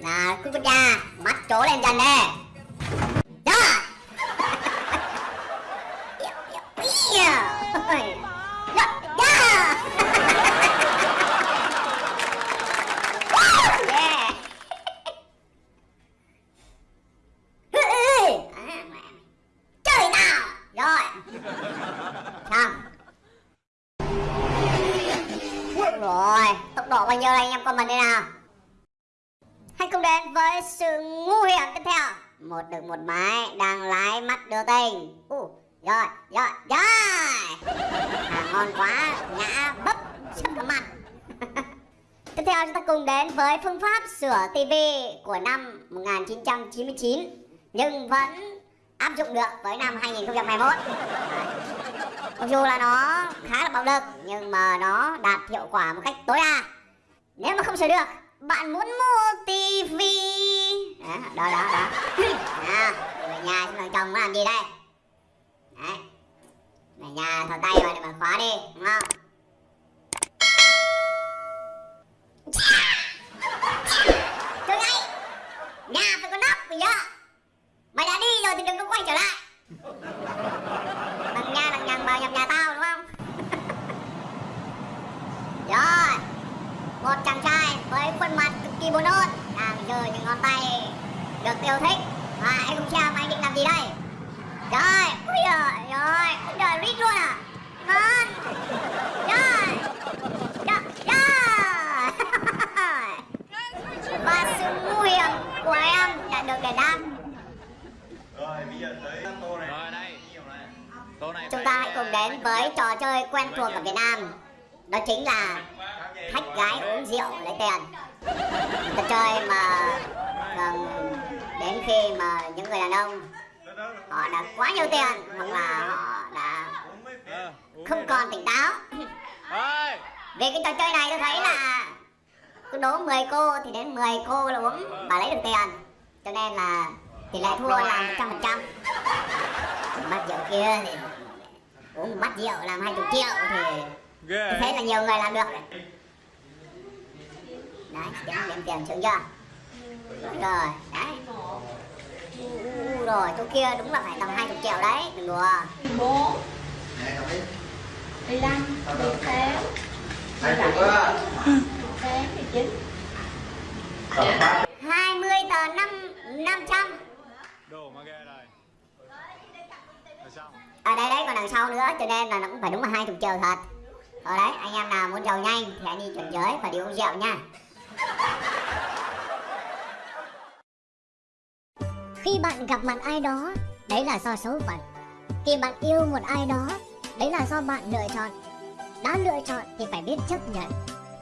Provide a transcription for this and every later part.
Là cứ con cha Bắt chó lên dần nè. Đó. Chơi nào. Rồi. Rồi, Tốc độ bao nhiêu đây anh em comment đây nào. Hãy cùng đến với sự ngu hiểm tiếp theo. Một được một máy đang lái mắt đưa tình. Uh, Rồi, rồi, rồi. Hàng ngon quá, ngã bấp sắp mặt. Tiếp theo chúng ta cùng đến với phương pháp sửa tv của năm 1999 Nhưng vẫn áp dụng được với năm 2021 Mặc dù là nó khá là bạo lực nhưng mà nó đạt hiệu quả một cách tối đa. Nếu mà không sửa được bạn muốn mua tivi. Đó đó đó, đó. à, về nhà xem thằng chồng nó làm gì đây? Đấy. Về nhà thò tay vào để mà khóa đi đúng không? Thôi ngay Nhà phải có nóc bây giờ Mày đã đi rồi thì đừng có quay trở lại. Đằng nha đằng nhằng vào nhập nhà tao đúng không? Rồi Một chàng trai với khuôn mặt cực kỳ buồn nôn. Đang giơ những ngón tay được yêu thích. Và anh không xem anh định làm gì đây? Rồi, ui giời, rồi, ui giời, rít luôn à? Ngon. Rồi. Rồi, rồi Và sự nguy hiểm của em đã được đền đáp. Rồi bây giờ tới tô này. Rồi đây. Tô này Chúng ta hãy cùng đến với trò chơi quen thuộc ở Việt Nam. Đó chính là thách gái uống rượu lấy tiền. Trò chơi mà thường đến khi mà những người đàn ông họ đã quá nhiều tiền hoặc là họ đã không còn tỉnh táo. Vì cái trò chơi này tôi thấy là cứ đố 10 cô thì đến 10 cô là uống và lấy được tiền. Cho nên là tỷ lệ thua là 100% Bát rượu kia thì uống một bát rượu làm 20 triệu thì Ghê. tôi thấy là nhiều người làm được Đấy, điểm, điểm tiền sướng chưa? Rồi, đấy. U, rồi, chỗ kia đúng là phải tầm 20 triệu đấy, đừng đùa. 14 15 18 17 18 19 20 tờ 5 500 Đồ mà ghê rồi. Rồi xong. ở đây đấy còn đằng sau nữa cho nên là nó cũng phải đúng là hai chục triệu thật. Ở đấy anh em nào muốn giàu nhanh thì hãy đi chuyển giới và đi uống rượu nha khi bạn gặp mặt ai đó, đấy là do số phận. Khi bạn yêu một ai đó, đấy là do bạn lựa chọn. Đã lựa chọn thì phải biết chấp nhận.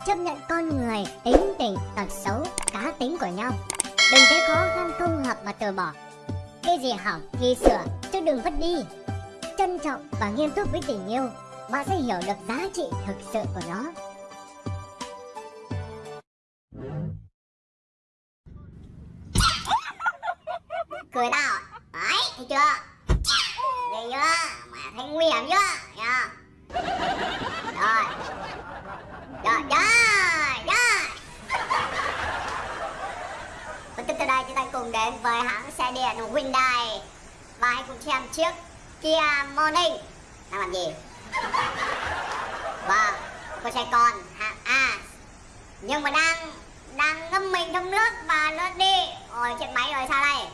Chấp nhận con người, tính tình, tật xấu, cá tính của nhau. Đừng thấy khó khăn không hợp mà từ bỏ. Cái gì hỏng, thì sửa, chứ đừng vứt đi. Trân trọng và nghiêm túc với tình yêu, bạn sẽ hiểu được giá trị thực sự của nó. Cười tao đấy, thấy chưa? Ghê chưa? Mà thấy nguy hiểm chưa? Nha rồi. Rồi rồi rồi. Và tiếp theo đây, chúng ta cùng đến với hãng xe điện Hyundai. Và hãy cùng xem chiếc Kia Morning. Đang làm gì? Vâng con xe con hạng A. Nhưng mà đang đang ngâm mình trong nước và nó đi ôi chết máy rồi sao đây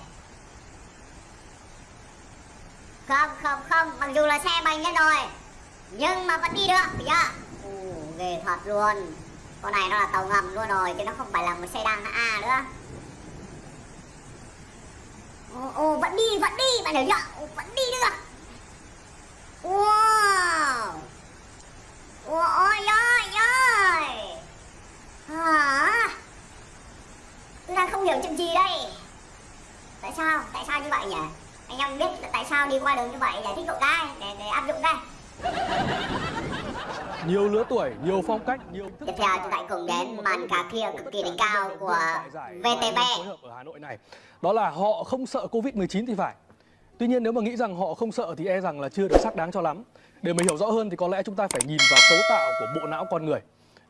không không không mặc dù là xe bành lên rồi. Nhưng mà vẫn đi được thấy chưa? Ồ, ghê thật luôn. Con này nó là tàu ngầm luôn rồi chứ nó không phải là một xe đăng A nữa. Ồ, ồ vẫn đi vẫn đi bạn hiểu chưa? Ồ, vẫn đi được. Wow. Ôi ôi ơi ôi. Hả? Tôi đang không hiểu chuyện gì đây. Tại sao? Tại sao như vậy nhỉ? Anh em biết tại sao đi qua đường như vậy giải thích hộ cái để để áp dụng đây nhiều lứa tuổi, nhiều phong cách, nhiều thức tiếp theo chúng ta cùng đến màn cà khia cực kỳ đỉnh cao của VTV ở Hà Nội này. Đó là họ không sợ Covid-19 thì phải. Tuy nhiên nếu mà nghĩ rằng họ không sợ thì e rằng là chưa được xác đáng cho lắm. Để mà hiểu rõ hơn thì có lẽ chúng ta phải nhìn vào cấu tạo của bộ não con người.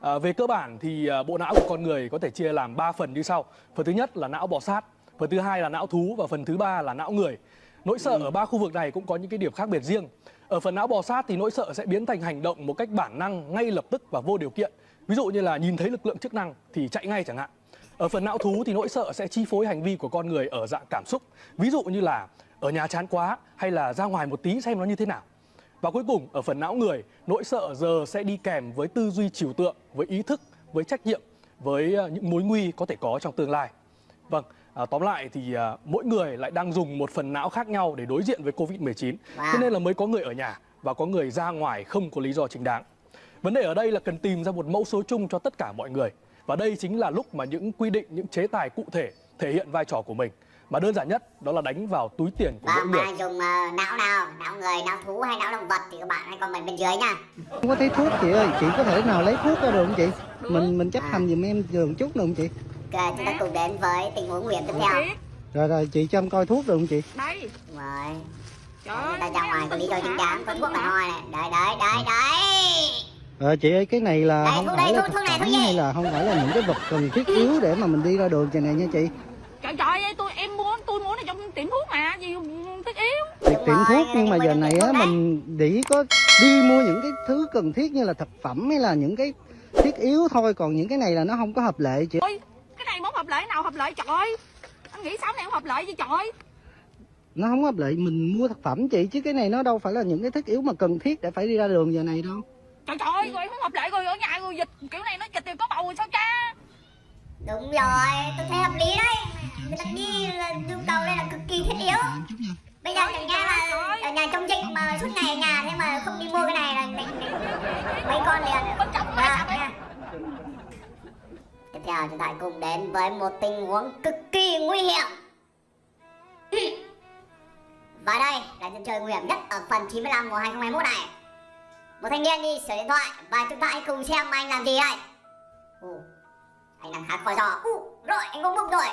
À, về cơ bản thì à, bộ não của con người có thể chia làm 3 phần như sau. Phần thứ nhất là não bò sát, phần thứ hai là não thú và phần thứ ba là não người. Nỗi sợ ở ba khu vực này cũng có những cái điểm khác biệt riêng. Ở phần não bò sát thì nỗi sợ sẽ biến thành hành động một cách bản năng ngay lập tức và vô điều kiện. Ví dụ như là nhìn thấy lực lượng chức năng thì chạy ngay chẳng hạn. Ở phần não thú thì nỗi sợ sẽ chi phối hành vi của con người ở dạng cảm xúc. Ví dụ như là ở nhà chán quá hay là ra ngoài một tí xem nó như thế nào. Và cuối cùng ở phần não người, nỗi sợ giờ sẽ đi kèm với tư duy trừu tượng, với ý thức, với trách nhiệm, với ờ, những mối nguy có thể có trong tương lai. Vâng, à, tóm lại thì à, mỗi người lại đang dùng một phần não khác nhau để đối diện với Covid-19. Wow. Thế nên là mới có người ở nhà và có người ra ngoài không có lý do chính đáng. Vấn đề ở đây là cần tìm ra một mẫu số chung cho tất cả mọi người. Và đây chính là lúc mà những quy định, những chế tài cụ thể thể hiện vai trò của mình. Mà đơn giản nhất đó là đánh vào túi tiền của Và mỗi người. dùng ờ, não nào, não người, não thú hay não động vật thì các bạn hãy comment bên dưới nha. không có thấy thuốc chị ơi chị có thể nào lấy thuốc ra được không chị mình mình chấp hành giùm em giường chút được không chị Ok, chúng ta cùng đến với tình huống nguy hiểm tiếp theo. rồi rồi chị cho em coi thuốc được không chị? Đây. Rồi, trời ta ra ngoài có lý do chính đáng, có thuốc là thôi này. Đấy, đấy, đấy, đấy. ờ chị ơi cái này là Đây, không phải đây, là thuốc- thực thuốc này, phẩm hay là không phải là những cái vật cần thiết yếu để mà mình đi ra đường vậy này nha chị? Trời trời ơi tôi em muốn tôi muốn ở trong tiệm thuốc mà gì thiết yếu. Tiệm rồi, thuốc nhưng mà mà giờ này á mình chỉ có đi mua những cái thứ cần thiết như là thực phẩm hay là những cái thiết yếu thôi còn những cái này là nó không có hợp lệ chị. Ôi này muốn hợp lệ nào hợp lệ trời ơi anh nghĩ sao này không hợp lệ gì trời nó không hợp lệ mình mua thực phẩm chị chứ cái này nó đâu phải là những cái thiết yếu mà cần thiết để phải đi ra đường giờ này đâu trời trời ơi, rồi không hợp lệ rồi ở nhà rồi dịch kiểu này nó dịch thì có bầu rồi sao cha Đúng rồi, tôi thấy hợp lý đấy. Người ta đi là nhu cầu đây là cực kỳ thiết yếu. Bây giờ chẳng nhẽ là ở nhà trong dịch mà suốt ngày ở nhà thế mà không đi mua cái này là mấy con liền. Bất chấp Dạ, nha. Tiếp theo chúng ta cùng đến với một tình huống cực kỳ nguy hiểm. Và đây là trận chơi nguy hiểm nhất ở phần 95 mùa 2021 này. Một thanh niên đi sửa điện thoại và chúng ta hãy cùng xem anh làm gì đây. Ồ, anh đang khá khó giò. Ú, rồi anh cũng bốc rồi.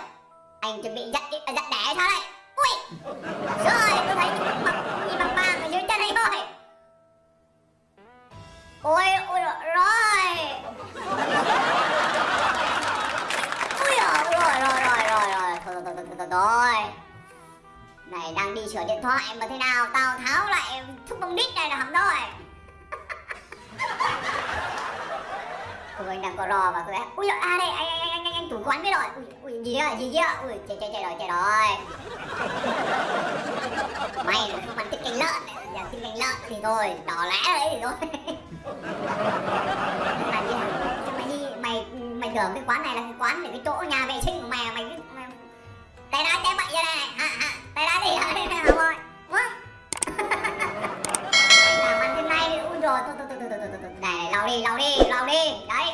Anh chuẩn bị giật giật ờ, đẻ hay sao đây? Ui, rồi tôi thấy những mặt nhìn bằng vàng ở dưới chân anh rồi. Ôi, ôi rồi. Ui giời, rồi rồi rồi rồi rồi thôi rồi. Này đang đi sửa điện thoại mà thế nào? Tao tháo lại thúc bông đít này là hỏng rồi. Tụi anh đang có rò và tôi ui dồi, à đây anh anh anh anh, anh chủ quán biết rồi. Ui, ui gì đó gì đó ui chạy chạy chạy rồi chạy rồi. May là không ăn thích canh lợn. Giờ thích canh lợn thì thôi đỏ lẽ đấy thì thôi. Mày đi mày mày mày tưởng cái quán này là cái quán để cái chỗ nhà vệ sinh của mày à? mày cứ mày tay đá chém bậy như này hả hả? Tay đá gì hả đây hả rồi Vâng. làm ăn thế này thì ui rồi từ từ từ từ từ từ này lau đi lau đi lau đi. Đấy.